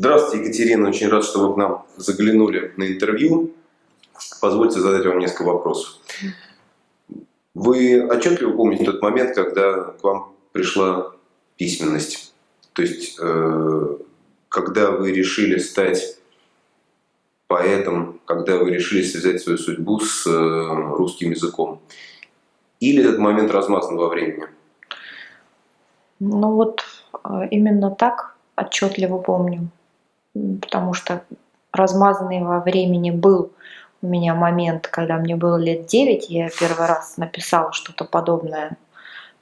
Здравствуйте, Екатерина. Очень рад, что вы к нам заглянули на интервью. Позвольте задать вам несколько вопросов. Вы отчетливо помните тот момент, когда к вам пришла письменность? То есть, э, когда вы решили стать поэтом, когда вы решили связать свою судьбу с э, русским языком? Или этот момент размазан во времени? Ну вот э, именно так отчетливо помню потому что размазанный во времени был у меня момент, когда мне было лет 9, я первый раз написала что-то подобное,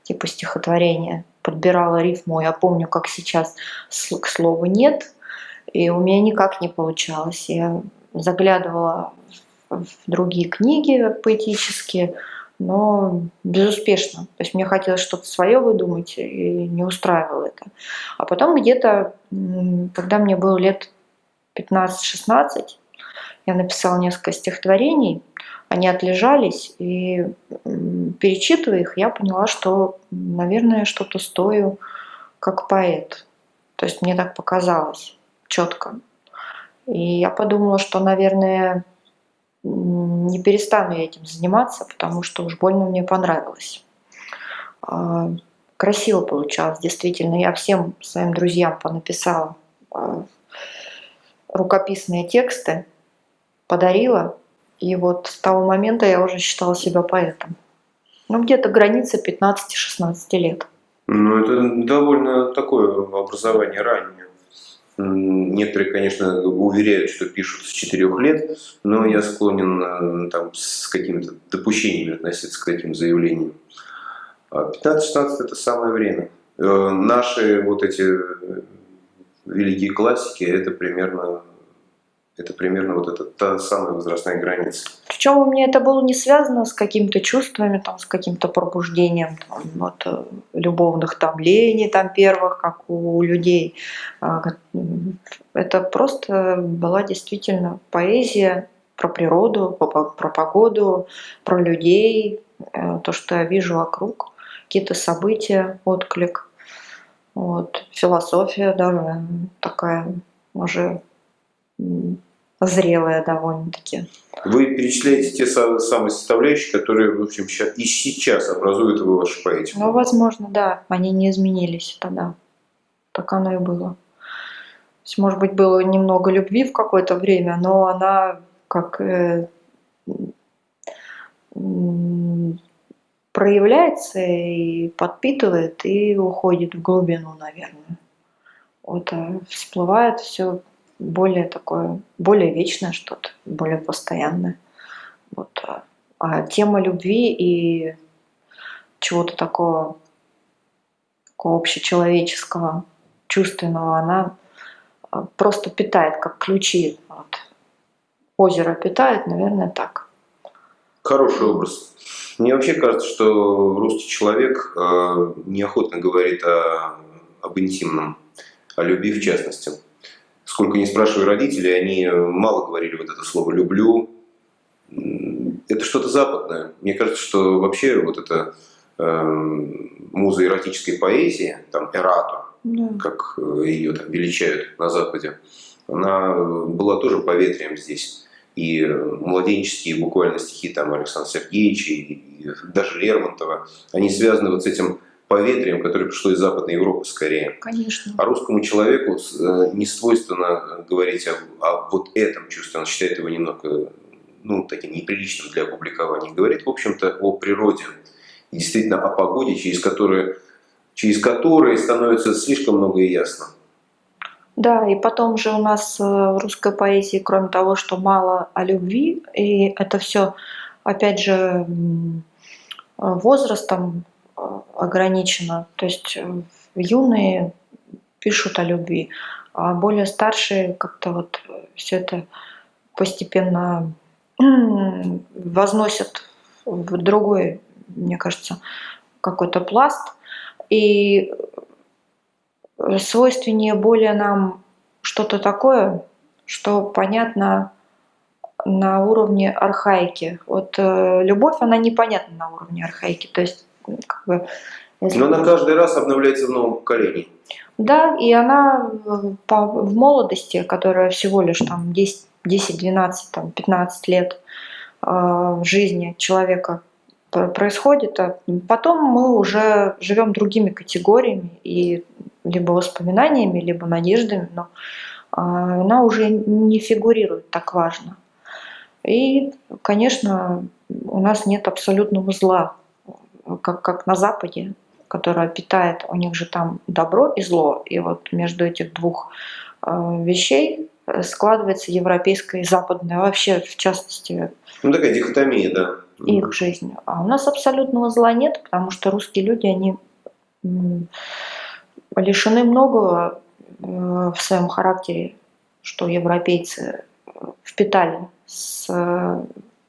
типа стихотворения, подбирала рифму, я помню, как сейчас к слову «нет», и у меня никак не получалось. Я заглядывала в другие книги поэтические, но безуспешно. То есть мне хотелось что-то свое выдумать, и не устраивало это. А потом где-то, когда мне было лет 15-16, я написала несколько стихотворений, они отлежались, и перечитывая их, я поняла, что, наверное, что-то стою как поэт. То есть мне так показалось четко. И я подумала, что, наверное, не перестану я этим заниматься, потому что уж больно мне понравилось. А, красиво получалось, действительно. Я всем своим друзьям понаписала а, рукописные тексты, подарила. И вот с того момента я уже считала себя поэтом. Ну, где-то граница 15-16 лет. Ну, это довольно такое образование раннее. Некоторые, конечно, уверяют, что пишут с четырех лет, но я склонен э, там, с какими-то допущениями относиться к таким заявлениям. 15-16 а это самое время. Э, наши вот эти э, великие классики, это примерно это примерно вот эта та самая возрастная граница. Причем у меня это было не связано с какими-то чувствами, там, с каким-то пробуждением там, вот, э, любовных там лений там, первых, как у людей. А, это просто была действительно поэзия про природу, про погоду, про людей, э, то, что я вижу вокруг, какие-то события, отклик. Вот. Философия даже такая уже зрелая довольно-таки. Вы перечисляете те самые составляющие, которые, в общем, и сейчас образуют вы вашу поэтику. Ну, возможно, да. Они не изменились тогда. Так оно и было. То есть, может быть, было немного любви в какое-то время, но она как э, проявляется и подпитывает, и уходит в глубину, наверное. Вот а всплывает все более такое, более вечное что-то, более постоянное. Вот. А, а тема любви и чего-то такого, такого общечеловеческого, чувственного, она а, просто питает, как ключи. Вот. Озеро питает, наверное, так. Хороший образ. Мне вообще кажется, что русский человек э, неохотно говорит о, об интимном, о любви в частности сколько не спрашиваю родителей, они э, мало говорили вот это слово «люблю». Это что-то западное. Мне кажется, что вообще вот эта э, муза эротической поэзии, там «эрато», да. как э, ее там величают на Западе, она была тоже поветрием здесь. И младенческие буквально стихи там Александра Сергеевича и, и даже Лермонтова, они связаны вот с этим поветрием, которое пришло из Западной Европы скорее. Конечно. А русскому человеку э, не свойственно говорить о, о вот этом чувстве, он считает его немного ну, таким неприличным для опубликования. Говорит, в общем-то, о природе. И действительно о погоде, через которую через которые становится слишком много и ясно. Да, и потом же у нас э, в русской поэзии, кроме того, что мало о любви, и это все, опять же, возрастом э, ограничено. То есть э, юные пишут о любви, а более старшие как-то вот все это постепенно возносят в другой, мне кажется, какой-то пласт. И свойственнее более нам что-то такое, что понятно на уровне архаики. Вот э, любовь, она непонятна на уровне архаики. То есть, как бы, если... Но она каждый раз обновляется в новом поколении. Да, и она по, в молодости, которая всего лишь там 10, 10 12, там, 15 лет э, жизни человека происходит, а потом мы уже живем другими категориями и либо воспоминаниями, либо надеждами, но а, она уже не фигурирует так важно. И, конечно, у нас нет абсолютного зла, как, как на Западе, которое питает, у них же там добро и зло. И вот между этих двух а, вещей складывается европейская и западная, вообще в частности. Ну такая дихотомия, да. Их жизнь. А у нас абсолютного зла нет, потому что русские люди, они лишены многого э, в своем характере, что европейцы впитали с э,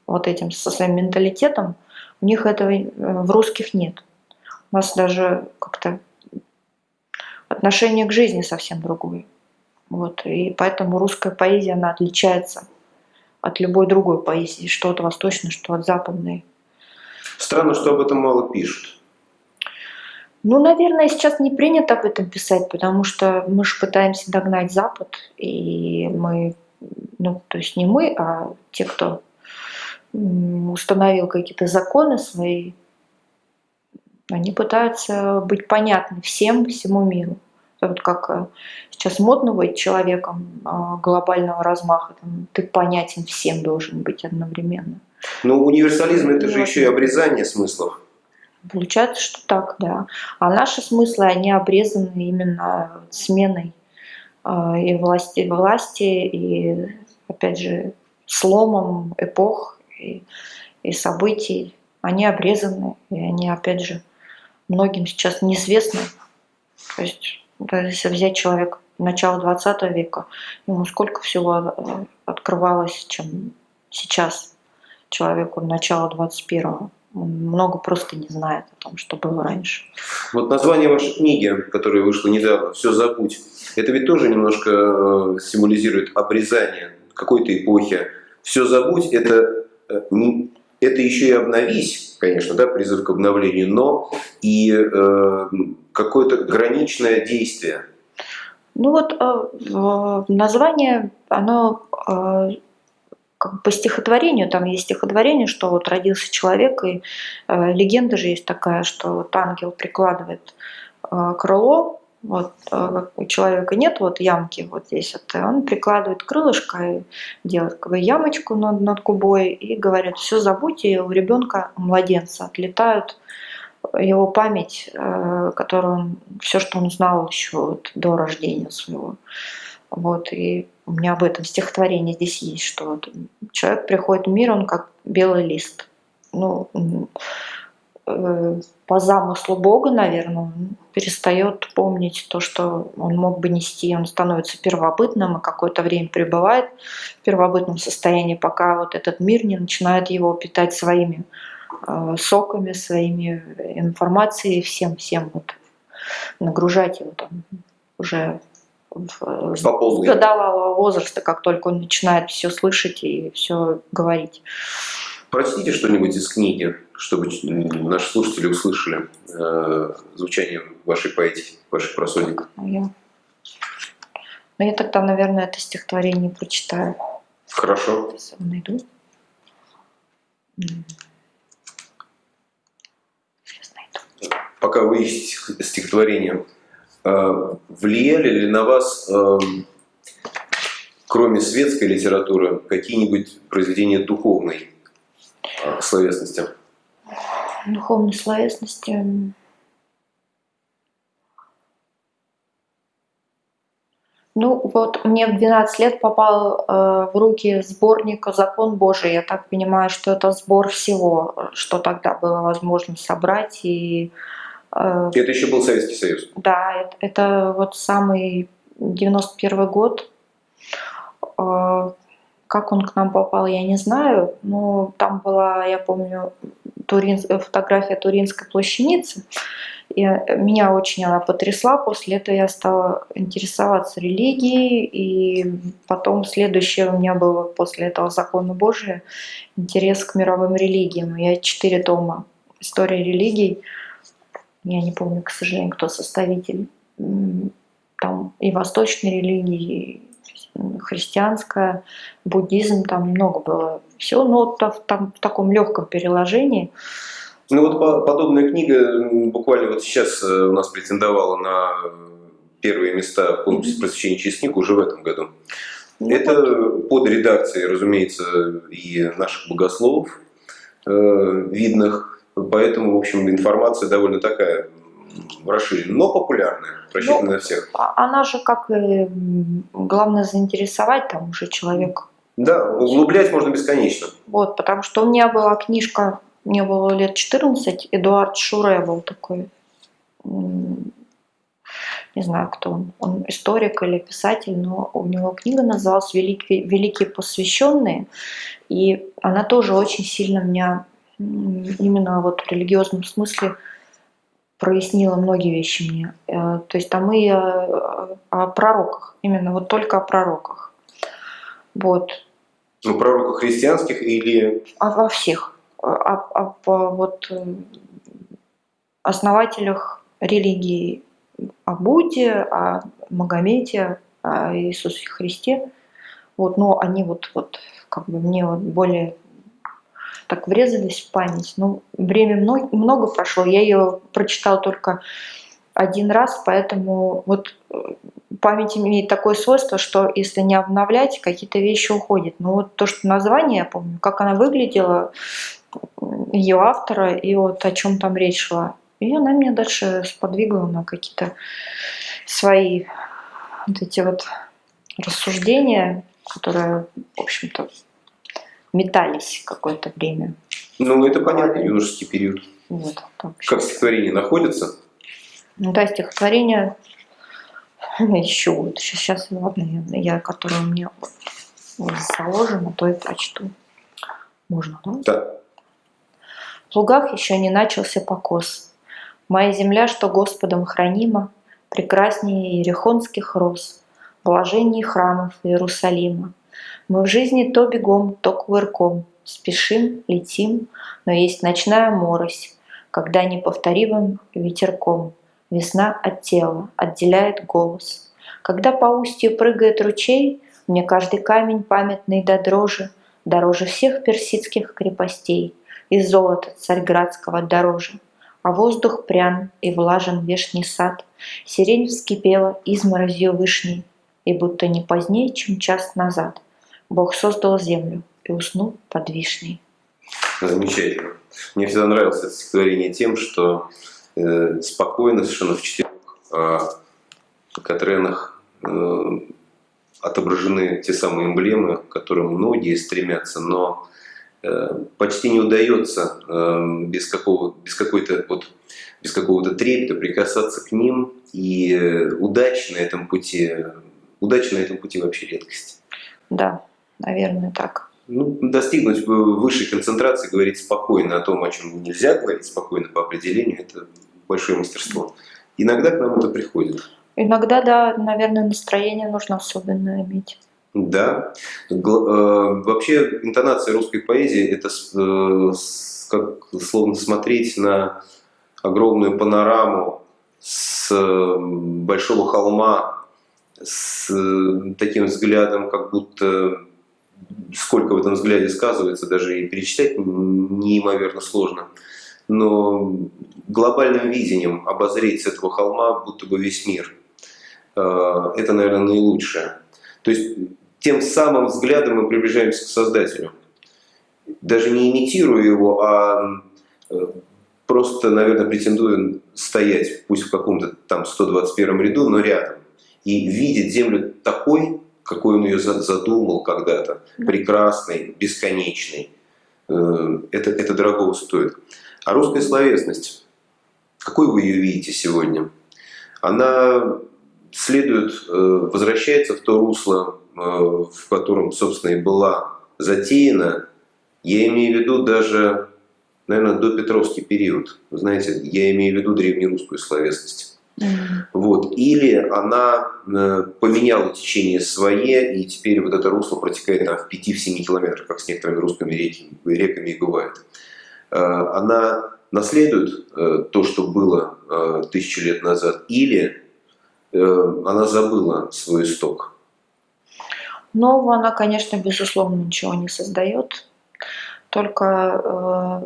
вот этим, со своим менталитетом, у них этого э, в русских нет. У нас даже как-то отношение к жизни совсем другое. Вот, и поэтому русская поэзия, она отличается от любой другой поэзии, что от восточной, что от западной. Странно, что об этом мало пишут. Ну, наверное, сейчас не принято об этом писать, потому что мы же пытаемся догнать Запад, и мы, ну, то есть не мы, а те, кто установил какие-то законы свои, они пытаются быть понятны всем, всему миру. Вот как э, сейчас модно быть человеком а, глобального размаха, там, ты понятен всем должен быть одновременно. Но универсализм это же еще и обрезание смыслов. Получается, что так, да. А наши смыслы, они обрезаны именно сменой э, и власти, власти, и, опять же, сломом эпох и, и событий. Они обрезаны, и они, опять же, многим сейчас неизвестны. То есть, если взять человека начала 20 века, ему сколько всего э, открывалось, чем сейчас человеку начала 21 много просто не знает о том, что было раньше. Вот название вашей книги, которая вышла недавно, «Все забудь», это ведь тоже немножко э, символизирует обрезание какой-то эпохи. «Все забудь» – это, э, это еще и обновись, конечно, да, призыв к обновлению, но и э, какое-то граничное действие. Ну вот э, название, оно э, как по стихотворению, там есть стихотворение, что вот родился человек, и э, легенда же есть такая, что вот ангел прикладывает э, крыло, вот э, у человека нет вот ямки вот здесь, вот, и он прикладывает крылышко и делает как бы ямочку над, над губой и говорит, все забудьте, у ребенка, младенца отлетают его память, э, которую он, все, что он знал еще вот, до рождения своего. Вот, и у меня об этом стихотворение здесь есть, что вот человек приходит в мир, он как белый лист. Ну, э, по замыслу Бога, наверное, он перестает помнить то, что он мог бы нести, он становится первобытным и какое-то время пребывает в первобытном состоянии, пока вот этот мир не начинает его питать своими э, соками, своими информацией, всем-всем вот нагружать его там уже в годовалого возраста, как только он начинает все слышать и все говорить. Прочтите что-нибудь из книги, чтобы наши слушатели услышали э, звучание вашей поэтики, ваших просудик. Ну, я... Ну, я тогда, наверное, это стихотворение прочитаю. Хорошо. Сейчас найду. Сейчас найду. Пока вы ищете стихотворение, Э, влияли ли на вас, эм, кроме светской литературы, какие-нибудь произведения духовной э, Э, словесности? Духовной словесности. Ну вот, мне в 12 лет попал э, в руки сборник «Закон Божий». Я так понимаю, что это сбор всего, что тогда было возможно собрать. И, э, это еще был Советский Союз? Да, это, это вот самый 91 год. Э, как он к нам попал, я не знаю. Но там была, я помню, Турин, фотография Туринской плащаницы. И меня очень она потрясла. После этого я стала интересоваться религией. И потом следующее у меня было после этого закона Божия интерес к мировым религиям. Я четыре тома истории религий. Я не помню, к сожалению, кто составитель. Там и восточной религии, христианская, буддизм, там много было все, но та- там в таком легком переложении. Ну вот по- подобная книга буквально вот сейчас э, у нас претендовала на первые места в конкурсе просвещения книгу уже в этом году. Ну, Это под редакцией, разумеется, и наших богословов э, видных, поэтому, в общем, информация довольно такая расширенная, но популярная, рассчитана на всех. А Она же как и м, главное заинтересовать там уже человек. Да, углублять можно бесконечно. Вот, потому что у меня была книжка, мне было лет 14, Эдуард Шуре был такой, не знаю, кто он, он историк или писатель, но у него книга называлась «Великие, Великие посвященные», и она тоже очень сильно меня именно вот в религиозном смысле прояснила многие вещи мне. Э, То есть там и о, о пророках, именно вот только о пророках. Вот. Ну, пророков христианских или... А во всех. Об, э, вот, э, основателях религии, о Будде, о Магомете, о Иисусе Христе. Вот, но они вот, вот как бы мне вот более так врезались в память. Ну, время много, много прошло, я ее прочитала только один раз, поэтому вот э, память имеет такое свойство, что если не обновлять, какие-то вещи уходят. Но вот то, что название я помню, как она выглядела, ее автора и вот о чем там речь шла. И она меня дальше сподвигла на какие-то свои вот эти вот рассуждения, которые, в общем-то, метались какое-то время. Ну, это понятно, юношеский период. Вот, так. Как стихотворение находится? Ну, да, стихотворение еще вот сейчас, ладно, я, я которое у меня вот заложено, то и прочту. Можно, да? Да. В лугах еще не начался покос. Моя земля, что Господом хранима, прекраснее ерехонских роз, блажений храмов Иерусалима. Мы в жизни то бегом, то кувырком, спешим, летим, но есть ночная морось, когда неповторимым ветерком. Весна от тела отделяет голос. Когда по устью прыгает ручей, мне каждый камень памятный до дрожи, дороже всех персидских крепостей, и золота царьградского дороже. А воздух прян и влажен вешний сад, сирень вскипела изморозью вышней, и будто не позднее, чем час назад, Бог создал землю и уснул под вишней. Замечательно. Мне всегда нравилось это стихотворение тем, что э, спокойно совершенно в четырех э, Катренах э, отображены те самые эмблемы, к которым многие стремятся, но э, почти не удается э, без, какого, без какой-то вот без какого-то трепета прикасаться к ним, и э, на этом пути, удачи на этом пути вообще редкость. Да, наверное, так. Ну, достигнуть высшей концентрации, говорить спокойно о том, о чем нельзя говорить спокойно по определению, это большое мастерство. Иногда к нам это приходит. Иногда, да, наверное, настроение нужно особенно иметь. Да. Э, Вообще интонация русской поэзии это э, как словно смотреть на огромную панораму с э, большого холма, с таким взглядом, как будто сколько в этом взгляде сказывается, даже и перечислять неимоверно сложно. Но глобальным видением обозреть с этого холма будто бы весь мир. Э, Это, наверное, наилучшее. То есть тем самым взглядом мы приближаемся к Создателю. Даже не имитируя его, а э, просто, наверное, претендуя стоять, пусть в каком-то там 121 ряду, но рядом. и видит Землю такой, какой он ее задумал когда-то, прекрасной, бесконечной. Э, это, это дорого стоит. А русская словесность, какой вы ее видите сегодня? Она следует, э, возвращается в то русло, э, в котором, собственно, и была затеяна. Я имею в виду даже, наверное, до Петровский период. знаете, я имею в виду древнерусскую словесность. Вот. Или она э, поменяла течение свое, и теперь вот это русло протекает там, в 5-7 километрах, как с некоторыми русскими реки, реками и бывает. Э, она наследует э, то, что было тысячу лет назад, или она забыла свой исток? Нового она, конечно, безусловно, ничего не создает. Только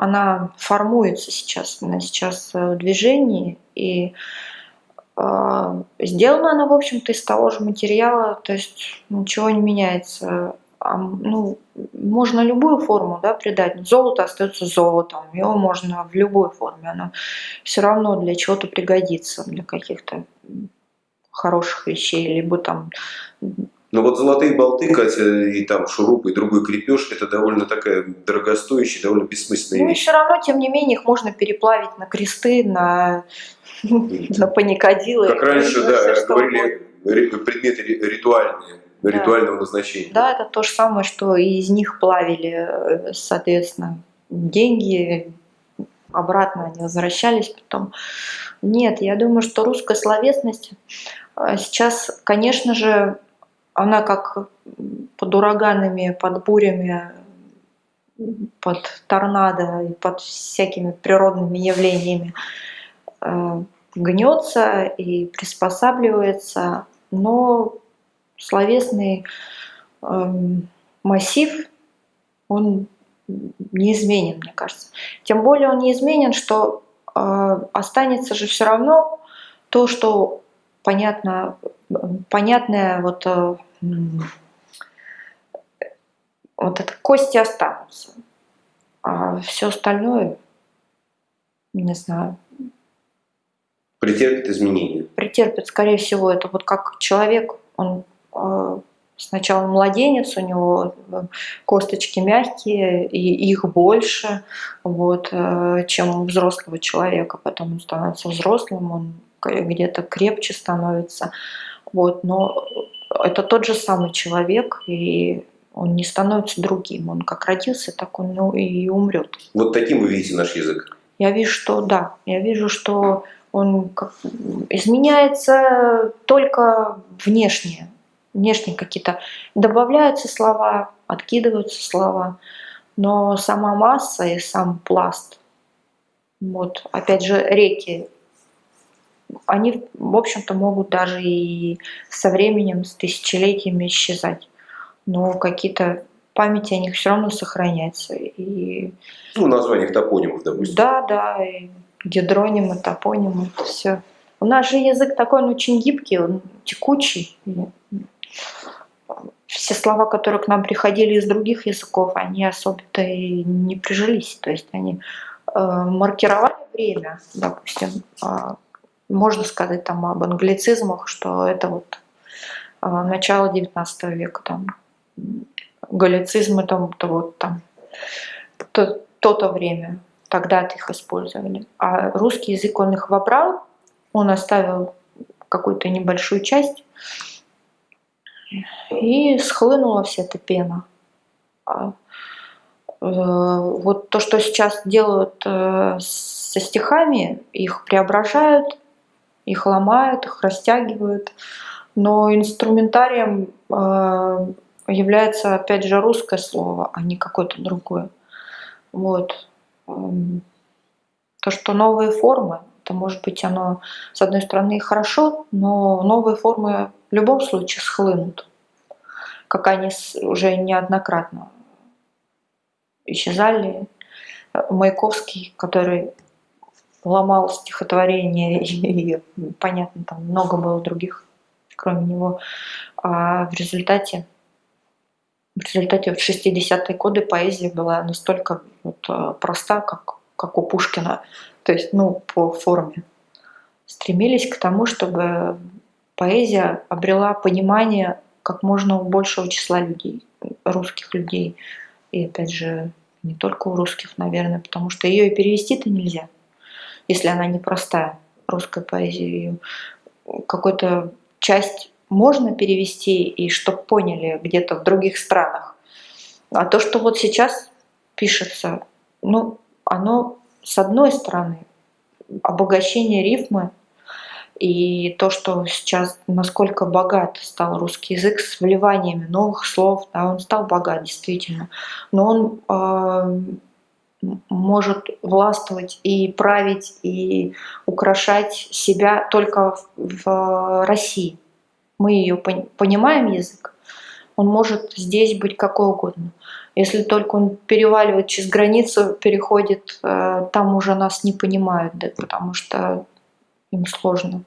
она формуется сейчас, она сейчас в движении, и э, сделана она, в общем-то, из того же материала, то есть ничего не меняется. А, ну, можно любую форму да, придать. Золото остается золотом, его можно в любой форме. Оно все равно для чего-то пригодится, для каких-то хороших вещей, либо там но вот золотые болты, Катя, и там шуруп, и другой крепеж, это довольно такая дорогостоящая, довольно бессмысленная ну, вещь. Ну и все равно, тем не менее, их можно переплавить на кресты, на, на паникадилы. Как раньше, да, говорили, предметы ритуальные, да. ритуального назначения. Да, это то же самое, что и из них плавили, э, соответственно, деньги, обратно они возвращались потом. Нет, я думаю, что русская словесность э, сейчас, конечно же, она как под ураганами, под бурями, под торнадо и под всякими природными явлениями э, гнется и приспосабливается, но словесный э, массив, он неизменен, мне кажется. Тем более он неизменен, что э, останется же все равно то, что понятно, понятное вот вот это кости останутся. А все остальное, не знаю. Претерпит изменения. Претерпит, скорее всего, это вот как человек, он э, сначала младенец, у него э, косточки мягкие, и их больше, вот, э, чем у взрослого человека. Потом он становится взрослым, он где-то крепче становится. Вот, но это тот же самый человек, и он не становится другим. Он как родился, так он ну, и умрет. Вот таким вы видите наш язык? Я вижу, что да. Я вижу, что он как, изменяется только внешне. Внешне какие-то добавляются слова, откидываются слова. Но сама масса и сам пласт, вот, опять же, реки они, в общем-то, могут даже и со временем, с тысячелетиями исчезать. Но какие-то памяти о них все равно сохраняются. И... Ну, названиях топонимов, допустим. Да, да, и гидронимы, топонимы, это все. У нас же язык такой, он очень гибкий, он текучий. Все слова, которые к нам приходили из других языков, они особо-то и не прижились. То есть они э, маркировали время, допустим, э, можно сказать там об англицизмах, что это вот а, начало 19 века, там, галлицизмы, там, то вот там, то, то-то время, тогда их использовали. А русский язык, он их вобрал, он оставил какую-то небольшую часть, и схлынула вся эта пена. А, э, вот то, что сейчас делают э, со стихами, их преображают, их ломают, их растягивают. Но инструментарием э, является, опять же, русское слово, а не какое-то другое. Вот. Эм, то, что новые формы, это может быть оно, с одной стороны, хорошо, но новые формы в любом случае схлынут, как они уже неоднократно исчезали. Маяковский, который ломал стихотворение, и, понятно, там много было других, кроме него. А в результате, в результате в 60-е годы поэзия была настолько вот, э, проста, как, как у Пушкина, то есть, ну, по форме. Стремились к тому, чтобы поэзия обрела понимание как можно у большего числа людей, русских людей. И опять же, не только у русских, наверное, потому что ее и перевести-то нельзя, если она непростая, русская поэзия. Какую-то часть можно перевести, и чтоб поняли где-то в других странах. А то, что вот сейчас пишется, ну, оно с одной стороны обогащение рифмы и то, что сейчас насколько богат стал русский язык с вливаниями новых слов, да, он стал богат действительно, но он э, может властвовать и править и украшать себя только в, в России. Мы ее понимаем язык, он может здесь быть какой угодно. Если только он переваливает через границу, переходит, э, там уже нас не понимают, да, потому что им сложно.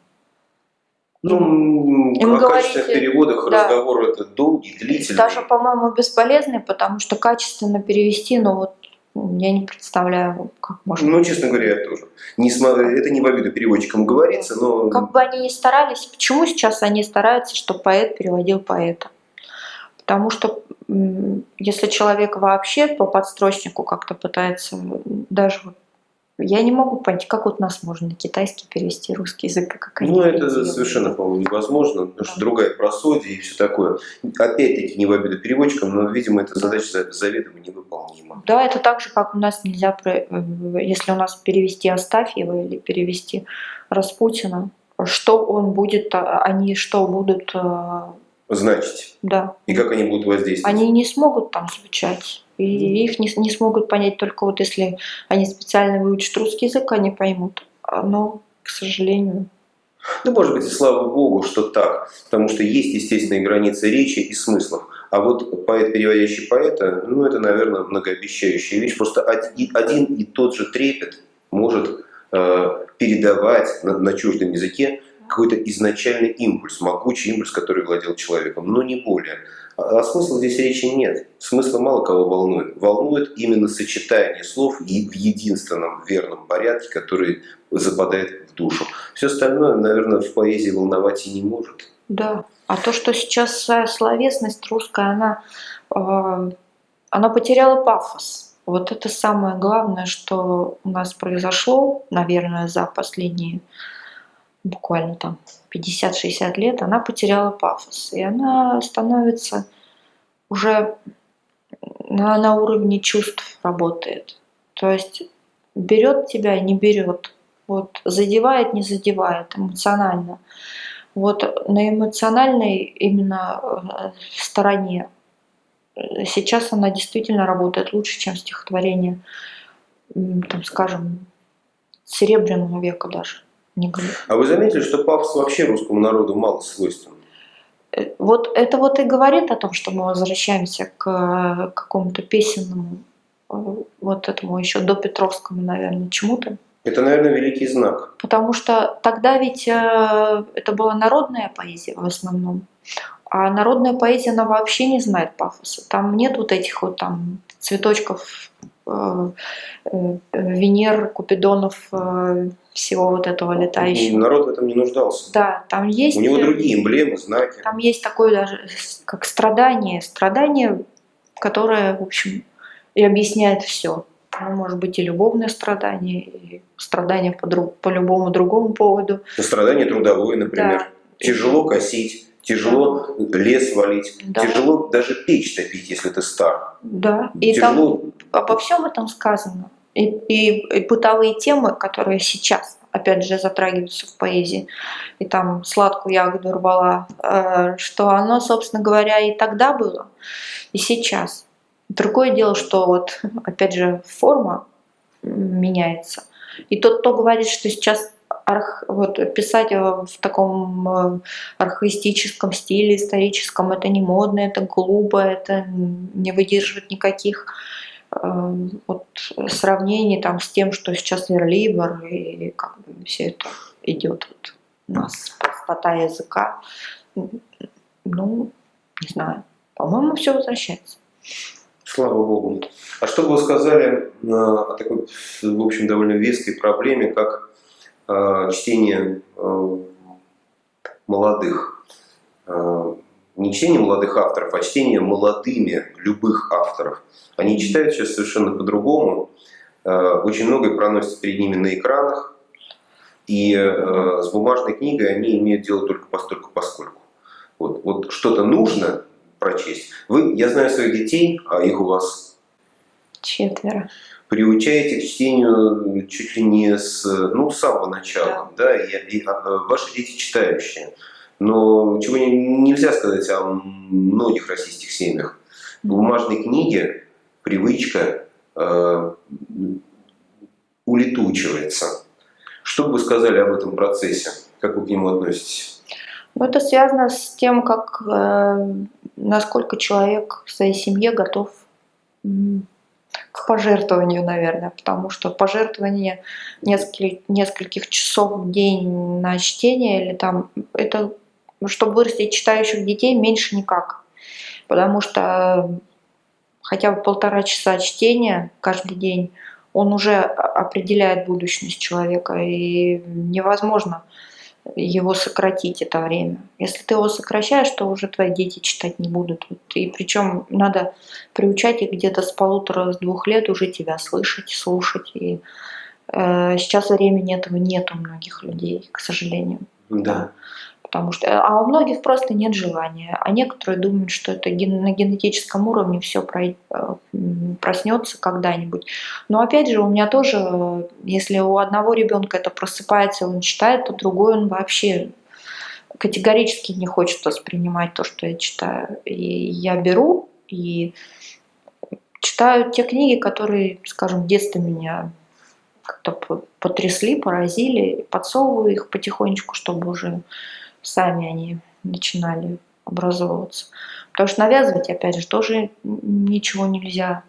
Ну, Им о говорите, качественных переводах да. разговор это долгий, длительный. Даже, по-моему, бесполезный, потому что качественно перевести, ну вот я не представляю, как можно. Ну, честно говоря, я тоже. Не см... Это не в обиду переводчикам говорится, но... Как бы они ни старались, почему сейчас они стараются, чтобы поэт переводил поэта? Потому что если человек вообще по подстрочнику как-то пытается даже вот я не могу понять, как вот нас можно на китайский перевести русский язык, как они Ну, это совершенно, по-моему, невозможно, потому что другая просодия и все такое. Опять-таки, не в обиду переводчикам, но, видимо, эта задача заведомо невыполнима. Да, это так же, как у нас нельзя, э, если у нас перевести Астафьева или перевести Распутина, что он будет, а, они что будут э, значить. Да. И как они будут воздействовать? Они не смогут там звучать. И их не, не смогут понять только вот если они специально выучат русский язык, они поймут. А, но, к сожалению... Ну, может быть, и слава богу, что так. Потому что есть естественные границы речи и смыслов. А вот поэт, переводящий поэта, ну, это, наверное, многообещающая вещь. Просто один и тот же трепет может э, передавать на, на чуждом языке какой-то изначальный импульс, могучий импульс, который владел человеком, но не более. А, смысла здесь речи нет. Смысла мало кого волнует. Волнует именно сочетание слов в единственном верном порядке, который западает в душу. Все остальное, наверное, в поэзии волновать и не может. Да. А то, что сейчас словесность русская, она, э, она потеряла пафос. Вот это самое главное, что у нас произошло, наверное, за последние буквально там 50-60 лет, она потеряла пафос. И она становится уже на, на уровне чувств работает. То есть берет тебя, не берет. Вот, задевает, не задевает эмоционально. Вот на эмоциональной именно э, стороне сейчас она действительно работает лучше, чем стихотворение, там, скажем, Серебряного века даже не. А вы заметили, что пафос вообще русскому народу мало свойствен? Э, вот это вот и говорит о том, что мы возвращаемся к э, какому-то песенному, э, вот этому еще до Петровскому, наверное, чему-то. Это, наверное, великий знак. Потому что тогда ведь это была народная поэзия в основном. А народная поэзия, она вообще не знает пафоса. Там нет вот этих вот там цветочков Венер, Купидонов, всего вот этого летающего. Народ в этом не нуждался. Да, там есть... У него другие эмблемы, знаки. Там есть такое даже, как страдание. Страдание, которое, в общем, и объясняет все. Ну, может быть, и любовное страдание, и страдание по, друг, по любому другому поводу. Страдание трудовое, например. Да. Тяжело косить Тяжело да. лес валить, да. тяжело даже печь топить, если ты стар. Да, и тяжело... там обо всем этом сказано. И, и, и бытовые темы, которые сейчас, опять же, затрагиваются в поэзии, и там сладкую ягоду рвала, э, что оно, собственно говоря, и тогда было, и сейчас. Другое дело, что вот, опять же, форма меняется. И тот, кто говорит, что сейчас арх, вот, писать в таком э, архаистическом стиле, историческом, это не модно, это глупо, это не выдерживает никаких вот, сравнений там, с тем, что сейчас Верлибер, и как бы все это идет вот, у нас простота языка. Ну, не знаю, по-моему, все возвращается. Слава Богу. А что бы вы сказали о такой, в общем, довольно веской проблеме, как Э, чтение э, молодых. Не чтение молодых авторов, а чтение молодыми любых авторов. Они читают сейчас совершенно по-другому. Э, очень многое проносится перед ними на экранах. И э, с бумажной книгой они имеют дело только постольку поскольку. Вот, вот что-то нужно прочесть. Вы, я знаю своих детей, а их у вас четверо приучаете к чтению чуть ли не с, ну, с самого начала, да, да и, и, а, ваши дети читающие. Но чего не, нельзя сказать о многих российских семьях. В бумажной книге привычка э, улетучивается. Что бы вы сказали об этом процессе? Как вы к нему относитесь? Ну, это связано с тем, как, э, насколько человек в своей семье готов к пожертвованию, наверное, потому что пожертвование нескольких, нескольких часов в день на чтение или там, это, чтобы вырастить читающих детей, меньше никак. Потому что хотя бы полтора часа чтения каждый день, он уже определяет будущность человека, и невозможно его сократить это время. Если ты его сокращаешь, то уже твои дети читать не будут. И причем надо приучать их где-то с полутора, с двух лет уже тебя слышать, слушать. И э, сейчас времени этого нет у многих людей, к сожалению. Да потому что, а у многих просто нет желания, а некоторые думают, что это на генетическом уровне все э, проснется когда-нибудь. Но опять же, у меня тоже, если у одного ребенка это просыпается, он читает, то другой он вообще категорически не хочет воспринимать то, что я читаю. И я беру и читаю те книги, которые, скажем, в детстве меня как-то потрясли, поразили, подсовываю их потихонечку, чтобы уже сами они начинали образовываться. Потому что навязывать, опять же, тоже ничего нельзя.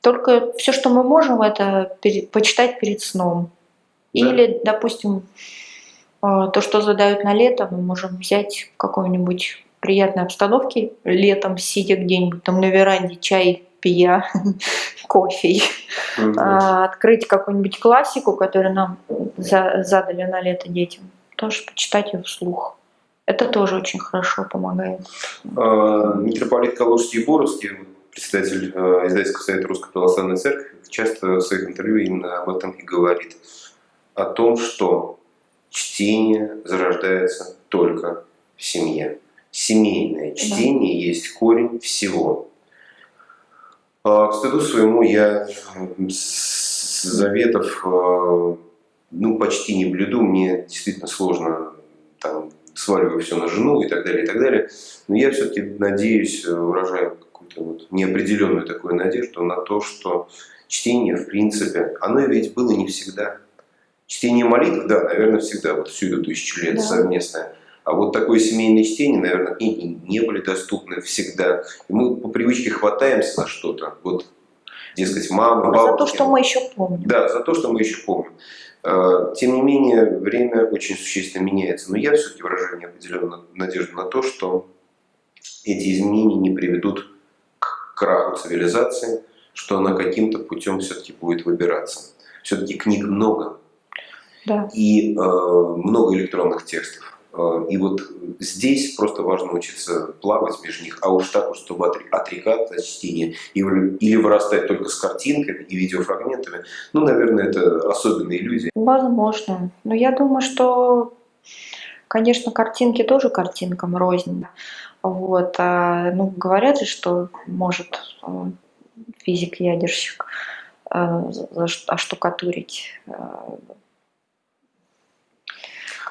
Только все, что мы можем, это почитать перед сном. Да. Или, допустим, а, то, что задают на лето, мы можем взять в какой-нибудь приятной обстановке летом, сидя где-нибудь там на веранде, чай пия, кофе, угу. открыть какую-нибудь классику, которую нам задали на лето детям, тоже почитать ее вслух. Это тоже очень хорошо помогает. А, митрополит Калужский и Боровский, председатель э, издательского совета Русской Православной Церкви, часто в своих интервью именно об этом и говорит. О том, что чтение зарождается только в семье. Семейное чтение да. есть корень всего. А, к стыду своему я заветов ну, почти не блюду. Мне действительно сложно там, сваливаю все на жену и так далее, и так далее. Но я все-таки надеюсь, э, выражаю какую-то вот неопределенную такую надежду на то, что чтение, в принципе, оно ведь было не всегда. Чтение молитв, да, наверное, всегда, вот всю эту тысячу лет да. совместное. А вот такое семейное чтение, наверное, книги не были доступны всегда. И мы по привычке хватаемся за что-то. Вот, дескать, мама, бабушка. За то, что мы еще помним. Да, за то, что мы еще помним. Э, тем не менее, время очень существенно меняется. Но я все-таки выражаю неопределенную надежду на то, что эти изменения не приведут к краху цивилизации, что она каким-то путем все-таки будет выбираться. Все-таки книг много. Да. И э, много электронных текстов. Э, и вот здесь просто важно учиться плавать между них, а уж так, чтобы отрекаться от чтения или вырастать только с картинками и видеофрагментами, ну, наверное, это особенные люди. Возможно. Но я думаю, что, конечно, картинки тоже картинкам рознь. Вот. А, ну, говорят же, что может э, физик-ядерщик э, оштукатурить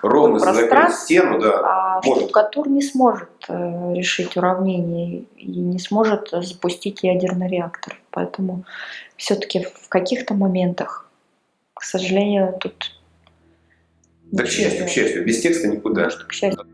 ровно закрыть стену, да. А может. штукатур не сможет э, решить уравнение и не сможет запустить ядерный реактор. Поэтому все-таки в каких-то моментах, к сожалению, тут... Да, к счастью, к счастью, без текста никуда. К счастью.